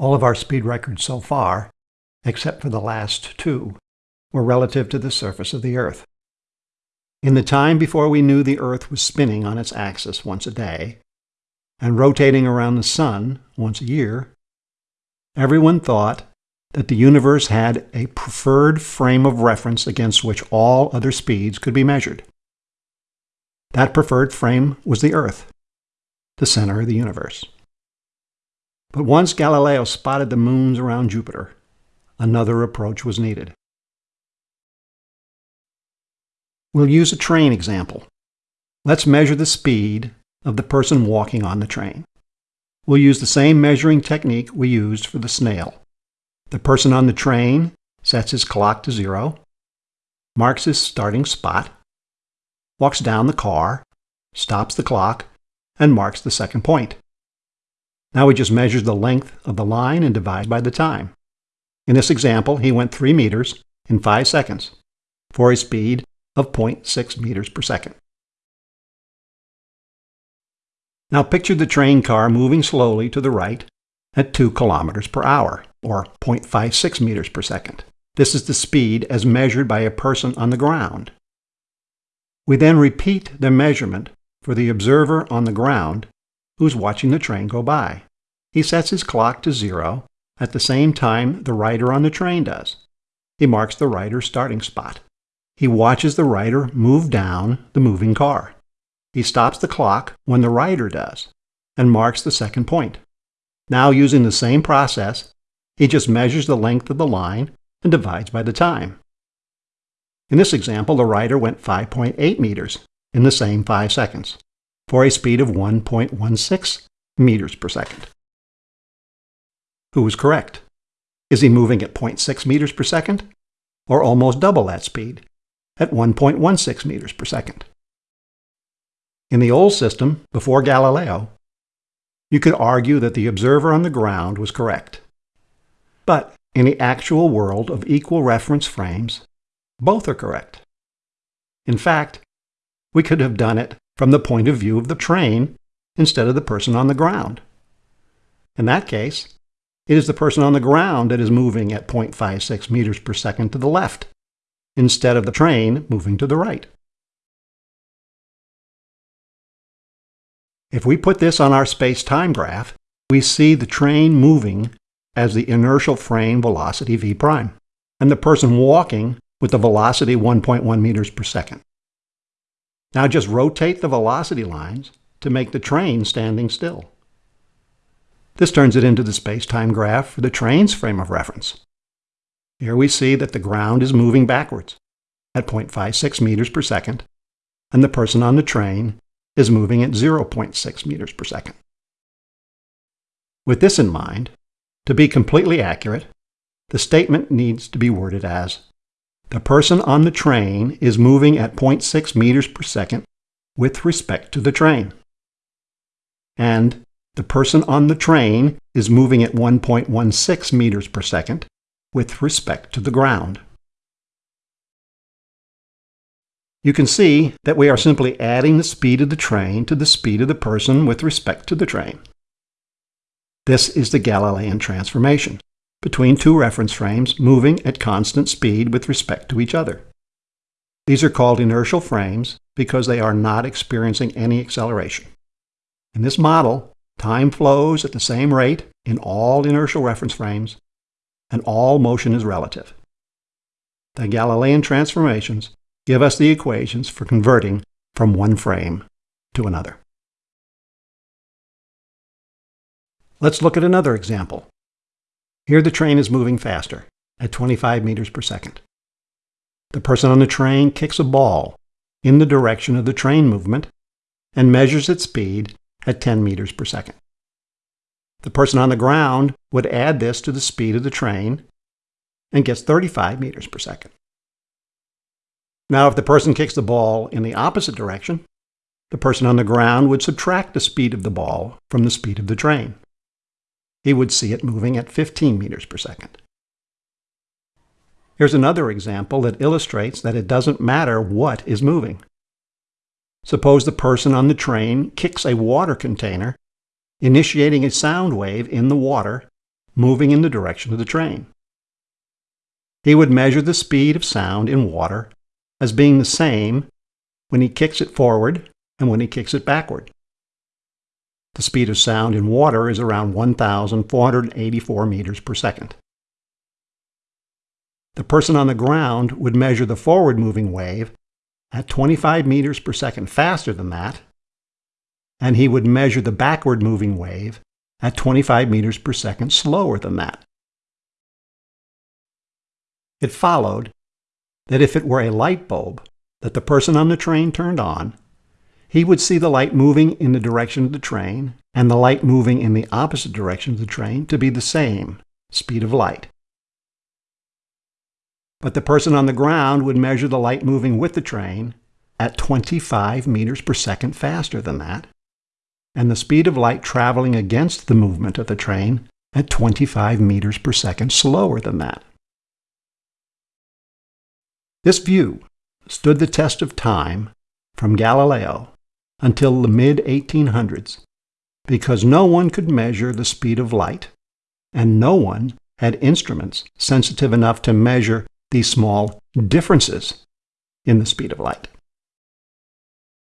All of our speed records so far, except for the last two, were relative to the surface of the Earth. In the time before we knew the Earth was spinning on its axis once a day and rotating around the Sun once a year, everyone thought that the universe had a preferred frame of reference against which all other speeds could be measured. That preferred frame was the Earth, the center of the universe. But once Galileo spotted the moons around Jupiter, another approach was needed. We'll use a train example. Let's measure the speed of the person walking on the train. We'll use the same measuring technique we used for the snail. The person on the train sets his clock to zero, marks his starting spot, walks down the car, stops the clock, and marks the second point. Now he just measures the length of the line and divides by the time. In this example, he went 3 meters in 5 seconds for a speed of 0.6 meters per second. Now picture the train car moving slowly to the right at 2 kilometers per hour, or 0.56 meters per second. This is the speed as measured by a person on the ground. We then repeat the measurement for the observer on the ground who's watching the train go by. He sets his clock to zero at the same time the rider on the train does. He marks the rider's starting spot. He watches the rider move down the moving car. He stops the clock when the rider does and marks the second point. Now, using the same process, he just measures the length of the line and divides by the time. In this example, the rider went 5.8 meters in the same 5 seconds for a speed of 1.16 meters per second. Who is correct? Is he moving at 0.6 meters per second or almost double that speed at 1.16 meters per second. In the old system, before Galileo, you could argue that the observer on the ground was correct. But in the actual world of equal reference frames, both are correct. In fact, we could have done it from the point of view of the train instead of the person on the ground. In that case, it is the person on the ground that is moving at 0.56 meters per second to the left, instead of the train moving to the right. If we put this on our space-time graph, we see the train moving as the inertial frame velocity v prime, and the person walking with the velocity 1.1 meters per second. Now just rotate the velocity lines to make the train standing still. This turns it into the space-time graph for the train's frame of reference. Here we see that the ground is moving backwards at 0.56 meters per second, and the person on the train is moving at 0.6 meters per second. With this in mind, to be completely accurate, the statement needs to be worded as the person on the train is moving at 0.6 meters per second with respect to the train. And the person on the train is moving at 1.16 meters per second with respect to the ground. You can see that we are simply adding the speed of the train to the speed of the person with respect to the train. This is the Galilean transformation, between two reference frames moving at constant speed with respect to each other. These are called inertial frames because they are not experiencing any acceleration. In this model, time flows at the same rate in all inertial reference frames and all motion is relative. The Galilean transformations give us the equations for converting from one frame to another. Let's look at another example. Here the train is moving faster, at 25 meters per second. The person on the train kicks a ball in the direction of the train movement and measures its speed at 10 meters per second. The person on the ground would add this to the speed of the train and gets 35 meters per second. Now, if the person kicks the ball in the opposite direction, the person on the ground would subtract the speed of the ball from the speed of the train. He would see it moving at 15 meters per second. Here's another example that illustrates that it doesn't matter what is moving. Suppose the person on the train kicks a water container initiating a sound wave in the water moving in the direction of the train. He would measure the speed of sound in water as being the same when he kicks it forward and when he kicks it backward. The speed of sound in water is around 1,484 meters per second. The person on the ground would measure the forward moving wave at 25 meters per second faster than that, and he would measure the backward moving wave at 25 meters per second slower than that. It followed that if it were a light bulb that the person on the train turned on, he would see the light moving in the direction of the train and the light moving in the opposite direction of the train to be the same speed of light. But the person on the ground would measure the light moving with the train at 25 meters per second faster than that, and the speed of light traveling against the movement of the train at 25 meters per second slower than that. This view stood the test of time from Galileo until the mid 1800s because no one could measure the speed of light, and no one had instruments sensitive enough to measure these small differences in the speed of light.